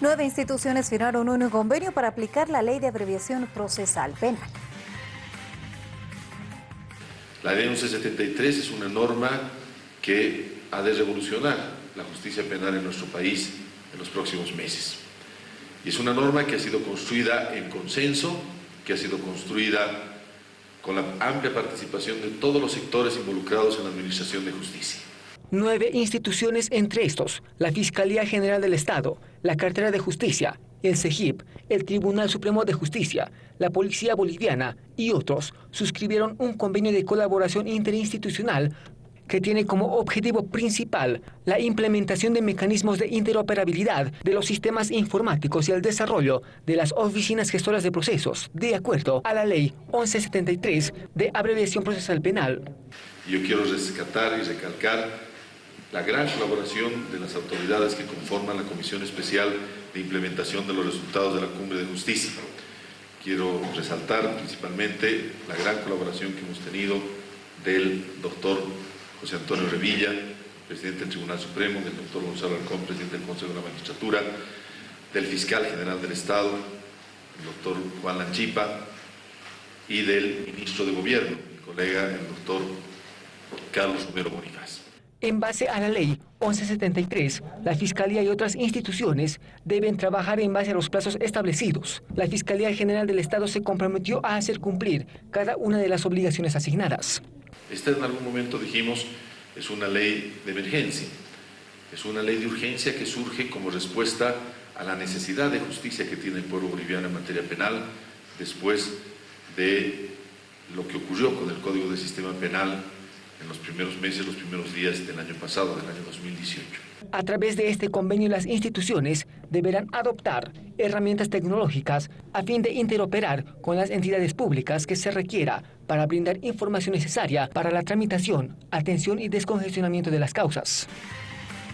Nueve instituciones firmaron un convenio para aplicar la ley de abreviación procesal penal. La ley 1173 es una norma que ha de revolucionar la justicia penal en nuestro país en los próximos meses. Y es una norma que ha sido construida en consenso, que ha sido construida con la amplia participación de todos los sectores involucrados en la Administración de Justicia. Nueve instituciones, entre estos, la Fiscalía General del Estado, la Cartera de Justicia, el CEGIP, el Tribunal Supremo de Justicia, la Policía Boliviana y otros, suscribieron un convenio de colaboración interinstitucional que tiene como objetivo principal la implementación de mecanismos de interoperabilidad de los sistemas informáticos y el desarrollo de las oficinas gestoras de procesos, de acuerdo a la Ley 1173 de abreviación procesal penal. Yo quiero rescatar y recalcar la gran colaboración de las autoridades que conforman la Comisión Especial de Implementación de los Resultados de la Cumbre de Justicia. Quiero resaltar principalmente la gran colaboración que hemos tenido del doctor José Antonio Revilla, presidente del Tribunal Supremo, del doctor Gonzalo Arcón, presidente del Consejo de la Magistratura, del fiscal general del Estado, el doctor Juan Lanchipa, y del ministro de Gobierno, mi colega, el doctor Carlos Romero Bonifaz. En base a la ley 1173, la Fiscalía y otras instituciones deben trabajar en base a los plazos establecidos. La Fiscalía General del Estado se comprometió a hacer cumplir cada una de las obligaciones asignadas. Esta en algún momento dijimos es una ley de emergencia, es una ley de urgencia que surge como respuesta a la necesidad de justicia que tiene el pueblo boliviano en materia penal después de lo que ocurrió con el Código de Sistema Penal en los primeros meses, los primeros días del año pasado, del año 2018. A través de este convenio, las instituciones deberán adoptar herramientas tecnológicas a fin de interoperar con las entidades públicas que se requiera para brindar información necesaria para la tramitación, atención y descongestionamiento de las causas.